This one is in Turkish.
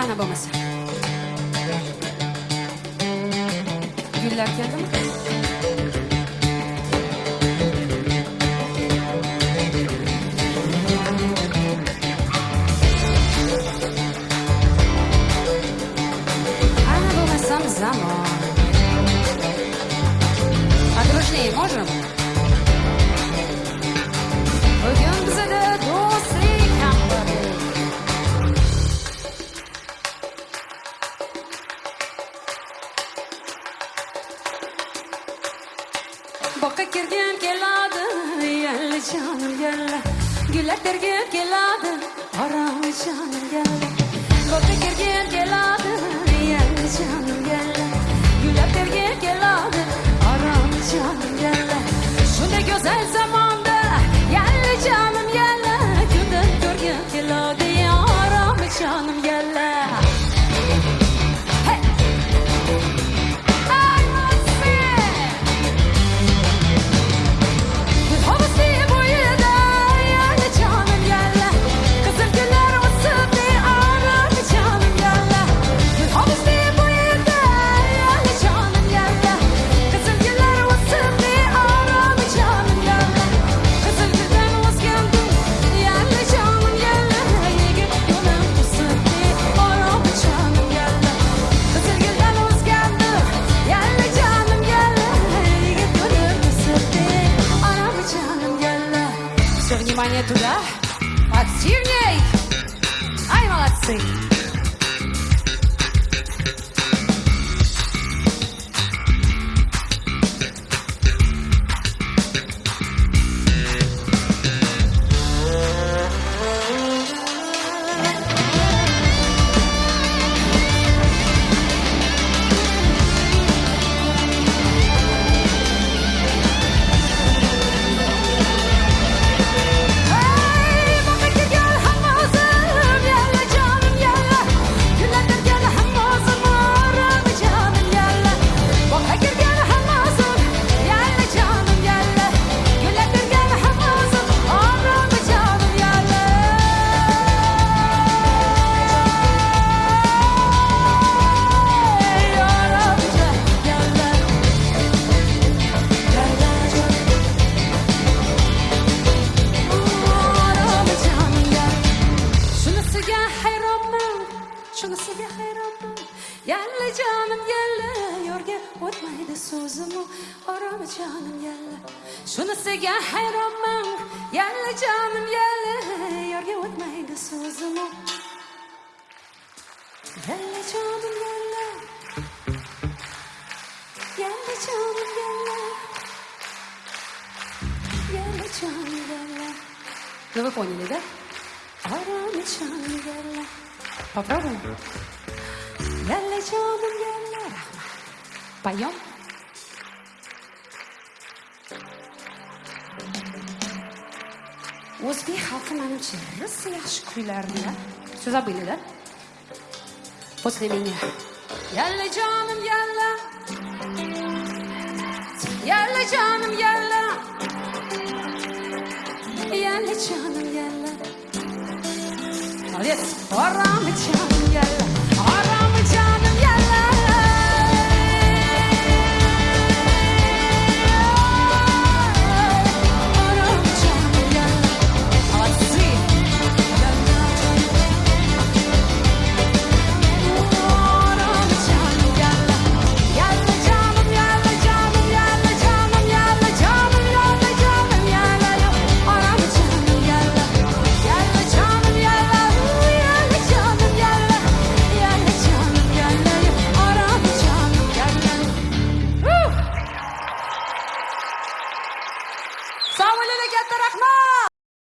ana bo'lmasa gullar keldimi ana Boqqa kirgin keladi, yalla jonim yalla. Gullar tergin keladi, orom jonim yalla. Boqqa kirgin keladi, yalla jonim внимание туда, активней! Ай, молодцы! shunisiga hayronman. Yalla jonim yalla, yo'rga o'tmaydi so'zim u, oroma jonim yalla. Shunisiga hayronman, yalla jonim yalla, yo'rga o'tmaydi so'zim u. Yalla jonim yalla. Yalla jonim yalla. Yalla jonim yalla. Ну вы поняли, да? Арами жаным ялла. Попробуем? Ялла жаным ялла. Рахмат. Поем? O'zbek xalqi manimcha rosa yaxshi kuylardilar. Siz забыли, да? После меня. Yalla jonim yalla. Yalla jonim yalla. Yalla jonim yalla. лет пора мчать.